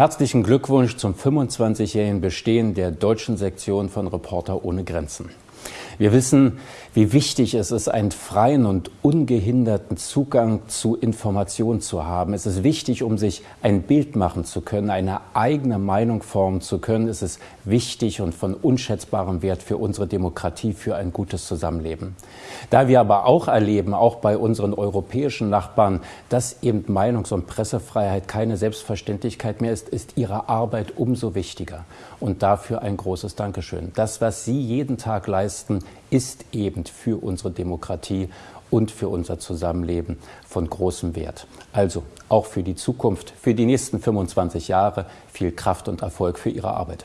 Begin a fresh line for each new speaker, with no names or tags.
Herzlichen Glückwunsch zum 25-jährigen Bestehen der deutschen Sektion von Reporter ohne Grenzen. Wir wissen, wie wichtig es ist, einen freien und ungehinderten Zugang zu Informationen zu haben. Es ist wichtig, um sich ein Bild machen zu können, eine eigene Meinung formen zu können. Es ist wichtig und von unschätzbarem Wert für unsere Demokratie, für ein gutes Zusammenleben. Da wir aber auch erleben, auch bei unseren europäischen Nachbarn, dass eben Meinungs- und Pressefreiheit keine Selbstverständlichkeit mehr ist, ist ihre Arbeit umso wichtiger. Und dafür ein großes Dankeschön. Das, was Sie jeden Tag leisten, ist eben für unsere Demokratie und für unser Zusammenleben von großem Wert. Also auch für die Zukunft, für die nächsten 25 Jahre viel Kraft und Erfolg für Ihre Arbeit.